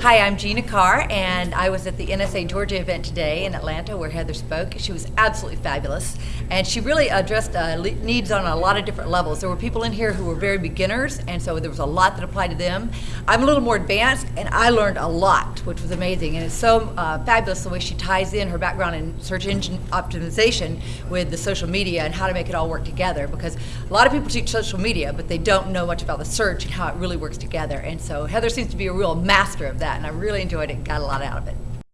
Hi, I'm Gina Carr, and I was at the NSA Georgia event today in Atlanta where Heather spoke. She was absolutely fabulous, and she really addressed uh, needs on a lot of different levels. There were people in here who were very beginners, and so there was a lot that applied to them. I'm a little more advanced, and I learned a lot, which was amazing. And it's so uh, fabulous the way she ties in her background in search engine optimization with the social media and how to make it all work together. Because a lot of people teach social media, but they don't know much about the search and how it really works together. And so Heather seems to be a real master of that, and I really enjoyed it got a lot out of it.